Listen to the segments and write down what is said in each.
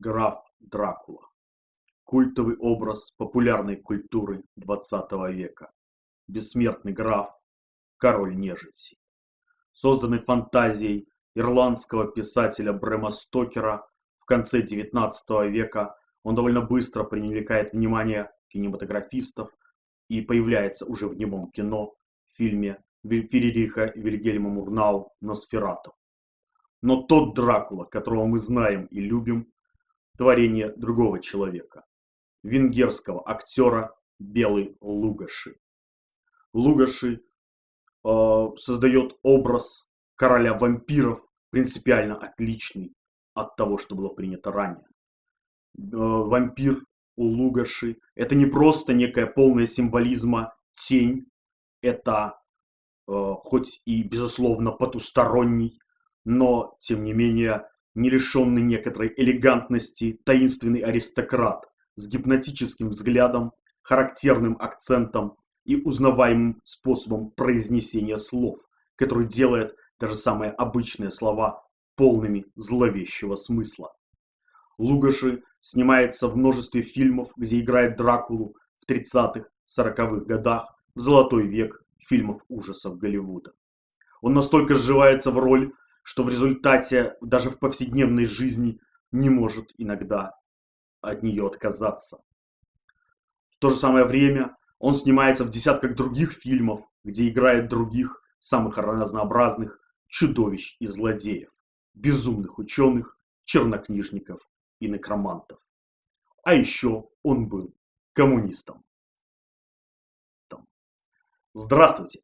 Граф Дракула. Культовый образ популярной культуры XX века. Бессмертный граф, король нежити. Созданный фантазией ирландского писателя Брэма Стокера в конце XIX века, он довольно быстро привлекает внимание кинематографистов и появляется уже в немом кино в фильме Феририха Вильгельма Мурнау «Носферату». Но тот Дракула, которого мы знаем и любим, творение другого человека, венгерского актера Белый Лугаши. Лугаши э, создает образ короля вампиров, принципиально отличный от того, что было принято ранее. Э, вампир у Лугаши это не просто некая полная символизма тень, это э, хоть и безусловно потусторонний, но тем не менее не лишенный некоторой элегантности таинственный аристократ с гипнотическим взглядом, характерным акцентом и узнаваемым способом произнесения слов, который делает даже самые обычные слова полными зловещего смысла. Лугаши снимается в множестве фильмов, где играет Дракулу в 30-х, 40-х годах, в золотой век фильмов ужасов Голливуда. Он настолько сживается в роль, что в результате даже в повседневной жизни не может иногда от нее отказаться. В то же самое время он снимается в десятках других фильмов, где играет других, самых разнообразных чудовищ и злодеев, безумных ученых, чернокнижников и некромантов. А еще он был коммунистом. Здравствуйте!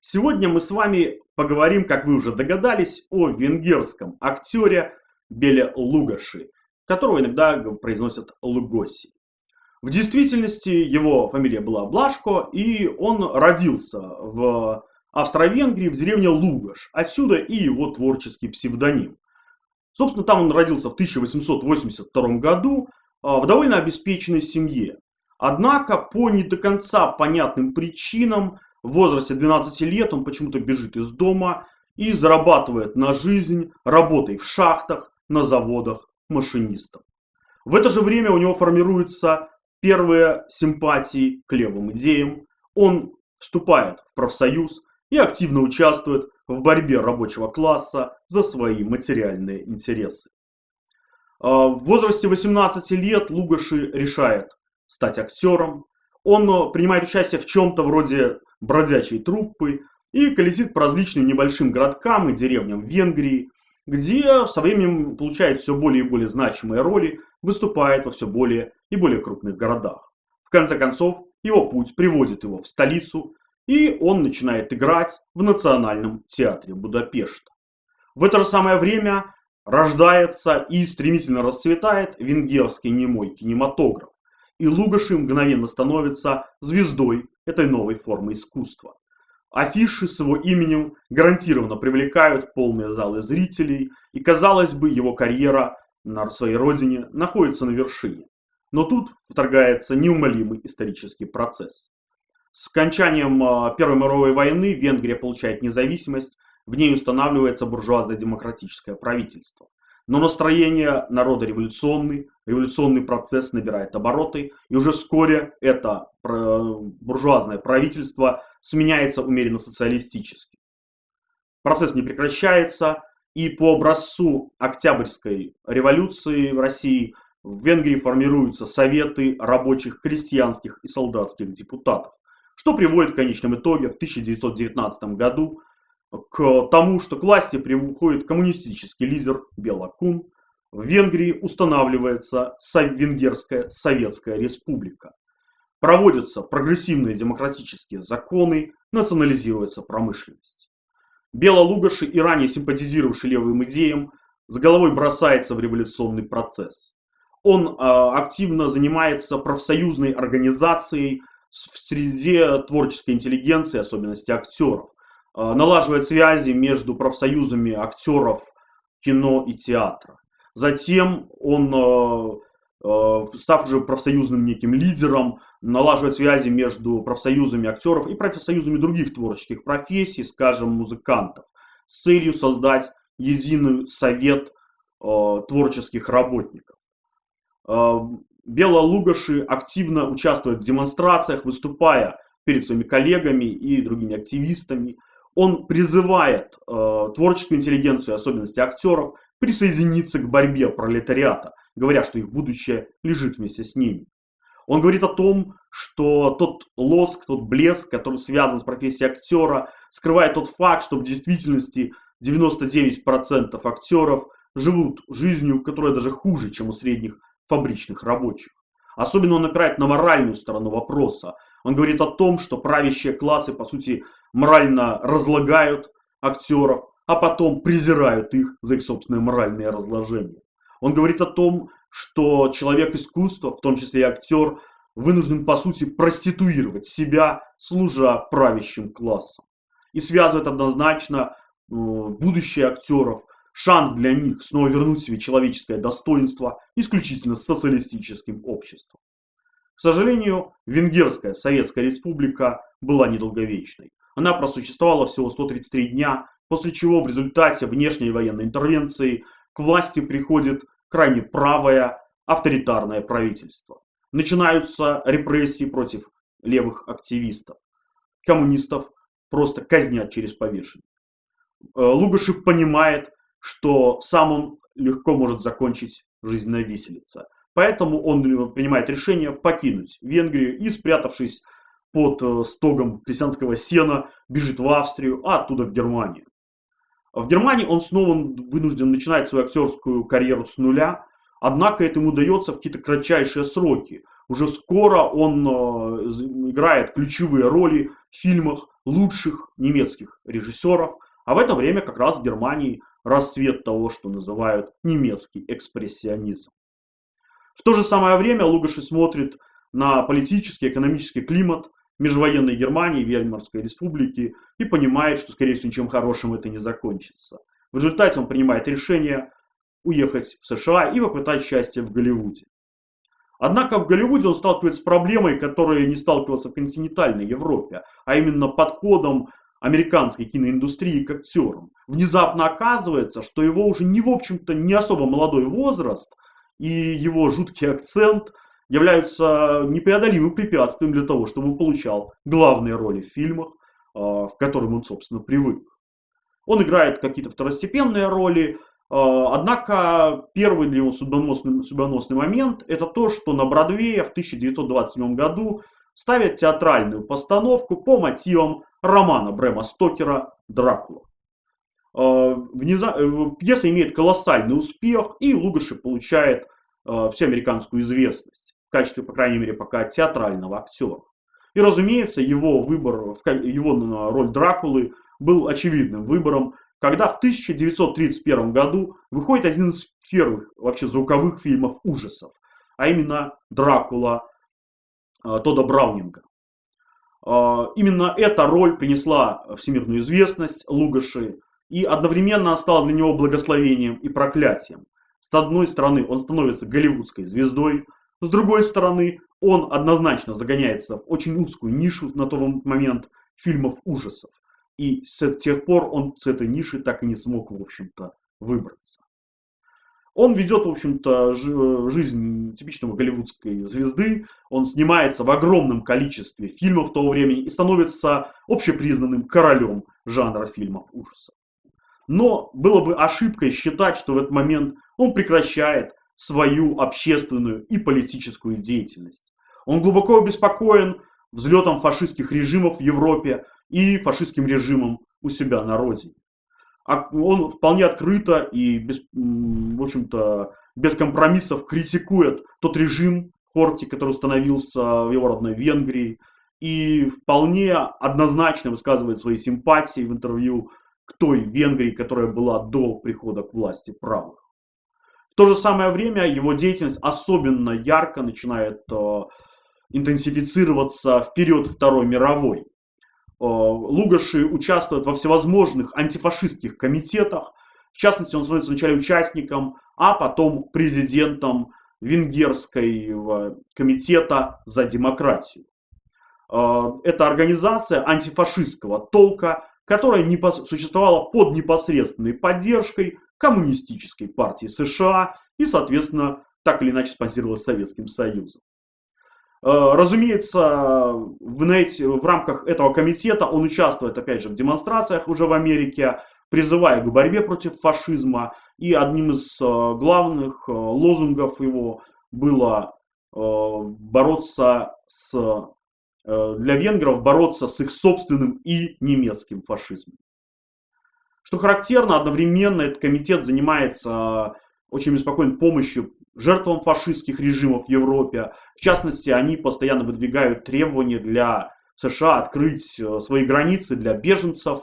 Сегодня мы с вами поговорим, как вы уже догадались, о венгерском актере Беле Лугаши, которого иногда произносят Лугоси. В действительности его фамилия была Блашко, и он родился в Австро-Венгрии, в деревне Лугаш. Отсюда и его творческий псевдоним. Собственно, там он родился в 1882 году а, в довольно обеспеченной семье. Однако, по не до конца понятным причинам, в возрасте 12 лет он почему-то бежит из дома и зарабатывает на жизнь работой в шахтах, на заводах машинистом. В это же время у него формируются первые симпатии к левым идеям. Он вступает в профсоюз и активно участвует в борьбе рабочего класса за свои материальные интересы. А, в возрасте 18 лет Лугаши решает стать актером. Он принимает участие в чем-то вроде бродячей труппы и колесит по различным небольшим городкам и деревням Венгрии, где со временем получает все более и более значимые роли, выступает во все более и более крупных городах. В конце концов, его путь приводит его в столицу, и он начинает играть в Национальном театре Будапешта. В это же самое время рождается и стремительно расцветает венгерский немой кинематограф, и Лугаши мгновенно становится звездой этой новой формы искусства. Афиши с его именем гарантированно привлекают полные залы зрителей, и, казалось бы, его карьера на своей родине находится на вершине. Но тут вторгается неумолимый исторический процесс. С окончанием а, Первой мировой войны Венгрия получает независимость, в ней устанавливается буржуазное демократическое правительство. Но настроение народа революционный, революционный процесс набирает обороты, и уже вскоре это буржуазное правительство сменяется умеренно социалистически. Процесс не прекращается, и по образцу Октябрьской революции в России в Венгрии формируются советы рабочих, крестьянских и солдатских депутатов, что приводит в конечном итоге в 1919 году к тому, что к власти приходит коммунистический лидер Белакун. В Венгрии устанавливается Венгерская Советская Республика. Проводятся прогрессивные демократические законы, национализируется промышленность. Белолугаши и ранее симпатизировавший левым идеям с головой бросается в революционный процесс. Он э, активно занимается профсоюзной организацией в среде творческой интеллигенции, особенности актеров. Э, налаживает связи между профсоюзами актеров кино и театра. Затем он, э, э, став уже профсоюзным неким лидером, налаживает связи между профсоюзами актеров и профсоюзами других творческих профессий, скажем, музыкантов, с целью создать единый совет творческих работников. Бела Лугаши активно участвует в демонстрациях, выступая перед своими коллегами и другими активистами. Он призывает э, творческую интеллигенцию, особенности актеров, присоединиться к борьбе пролетариата, говоря, что их будущее лежит вместе с ними. Он говорит о том, что тот лоск, тот блеск, который связан с профессией актера, скрывает тот факт, что в действительности 99% актеров живут жизнью, которая даже хуже, чем у средних фабричных рабочих. Особенно он опирает на моральную сторону вопроса. Он говорит о том, что правящие классы, по сути, морально разлагают актеров, а потом презирают их за их собственное моральное разложение. Он говорит о том, что человек искусства, в том числе и актер, вынужден, по сути, проституировать себя, служа правящим классом. И связывает однозначно э, будущее актеров, шанс для них снова вернуть себе человеческое достоинство исключительно с социалистическим обществом. К сожалению, Венгерская Советская Республика была недолговечной. Она просуществовала всего 133 дня, после чего в результате внешней военной интервенции к власти приходит крайне правое авторитарное правительство. Начинаются репрессии против левых активистов. Коммунистов просто казнят через повешение. Э, Лугашев понимает, что сам он легко может закончить жизнь на виселице. Поэтому он принимает решение покинуть Венгрию и, спрятавшись под э, стогом крестьянского сена, бежит в Австрию, а оттуда в Германию. В Германии он снова вынужден начинать свою актерскую карьеру с нуля, однако это ему удается в какие-то кратчайшие сроки. Уже скоро он э, играет ключевые роли в фильмах лучших немецких режиссеров, а в это время как раз в Германии расцвет того, что называют немецкий экспрессионизм. В то же самое время Лугаши смотрит на политический, экономический климат межвоенной Германии, Веймарской республики и понимает, что, скорее всего, ничем хорошим это не закончится. В результате он принимает решение уехать в США и попытать счастье в Голливуде. Однако в Голливуде он сталкивается с проблемой, которая не сталкивался в континентальной Европе, а именно подходом американской киноиндустрии к актерам. Внезапно оказывается, что его уже не, в общем-то, не особо молодой возраст и его жуткий акцент являются непреодолимым препятствием для того, чтобы он получал главные роли в фильмах, а, в которым он, собственно, привык. Он играет какие-то второстепенные роли, а, однако первый для него судьбоносный, судьбоносный момент это то, что на Бродвее в 1927 году ставят театральную постановку по мотивам романа Брэма Стокера «Дракула». А, э, пьеса имеет колоссальный успех, и Лугаши получает всеамериканскую известность в качестве, по крайней мере, пока театрального актера. И, разумеется, его выбор, его роль Дракулы был очевидным выбором, когда в 1931 году выходит один из первых вообще звуковых фильмов ужасов, а именно «Дракула» э, Тода Браунинга. Э, именно эта роль принесла всемирную известность Лугаши и одновременно стала для него благословением и проклятием. С одной стороны, он становится голливудской звездой, с другой стороны, он однозначно загоняется в очень узкую нишу на тот момент фильмов ужасов. И с тех пор он с этой ниши так и не смог, в общем-то, выбраться. Он ведет, в общем-то, жизнь типичного голливудской звезды. Он снимается в огромном количестве фильмов того времени и становится общепризнанным королем жанра фильмов ужасов. Но было бы ошибкой считать, что в этот момент он прекращает свою общественную и политическую деятельность. Он глубоко обеспокоен взлетом фашистских режимов в Европе и фашистским режимом у себя на родине. А он вполне открыто и без, в общем-то, без компромиссов критикует тот режим Хорти, который установился в его родной Венгрии, и вполне однозначно высказывает свои симпатии в интервью к той Венгрии, которая была до прихода к власти правых. В то же самое время его деятельность особенно ярко начинает э, интенсифицироваться в период Второй мировой. Э, Лугаши участвует во всевозможных антифашистских комитетах. В частности, он становится вначале участником, а потом президентом Венгерского комитета за демократию. Э, это организация антифашистского толка, которая существовала под непосредственной поддержкой Коммунистической партии США и, соответственно, так или иначе спонсировалась Советским Союзом. Э, разумеется, в, эти, в рамках этого комитета он участвует, опять же, в демонстрациях уже в Америке, призывая к борьбе против фашизма. И одним из э, главных э, лозунгов его было бороться с, для венгров бороться с их собственным и немецким фашизмом. Что характерно, одновременно этот комитет занимается очень беспокоен помощью жертвам фашистских режимов в Европе. В частности, они постоянно выдвигают требования для США открыть э, свои границы для беженцев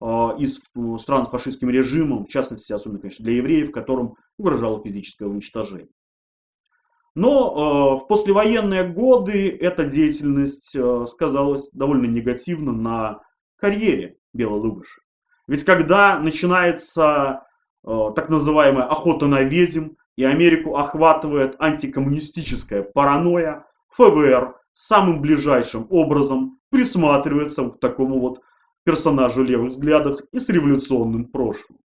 э, из э, стран с фашистским режимом, в частности, особенно, конечно, для евреев, которым угрожало физическое уничтожение. Но в послевоенные годы эта деятельность сказалась довольно негативно на карьере Белой Лугаши. Ведь когда начинается так называемая охота на ведьм, и Америку охватывает антикоммунистическая паранойя, ФБР самым ближайшим образом присматривается к такому вот персонажу левых взглядов и с революционным прошлым.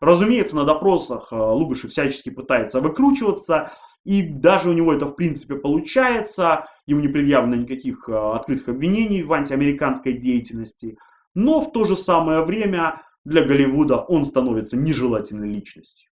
Разумеется, на допросах э, Лугаши всячески пытается выкручиваться, и даже у него это в принципе получается, ему не предъявлено никаких э, открытых обвинений в антиамериканской деятельности, но в то же самое время для Голливуда он становится нежелательной личностью.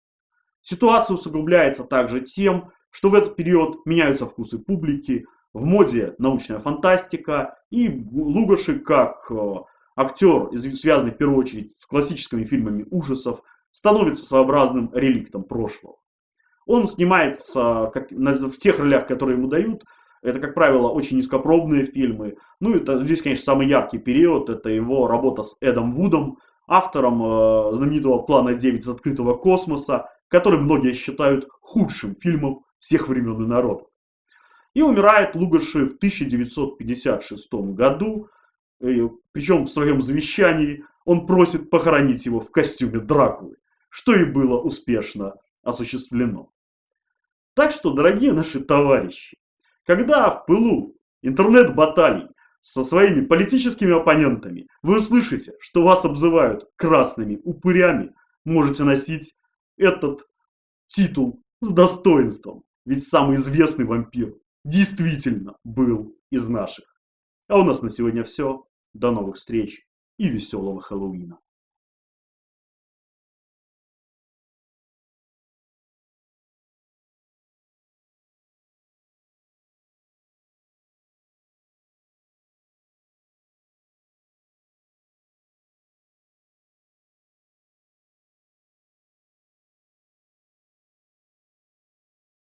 Ситуация усугубляется также тем, что в этот период меняются вкусы публики, в моде научная фантастика, и Лугаши, как э, актер, связанный в первую очередь с классическими фильмами ужасов, становится своеобразным реликтом прошлого. Он снимается как, в тех ролях, которые ему дают. Это, как правило, очень низкопробные фильмы. Ну, это здесь, конечно, самый яркий период. Это его работа с Эдом Вудом, автором э, знаменитого плана 9 из открытого космоса, который многие считают худшим фильмом всех времен и народов. И умирает Лугаши в 1956 году, причем в своем завещании он просит похоронить его в костюме Дракулы, что и было успешно осуществлено. Так что, дорогие наши товарищи, когда в пылу интернет-баталий со своими политическими оппонентами вы услышите, что вас обзывают красными упырями, можете носить этот титул с достоинством. Ведь самый известный вампир действительно был из наших. А у нас на сегодня все. До новых встреч и веселого Хэллоуина.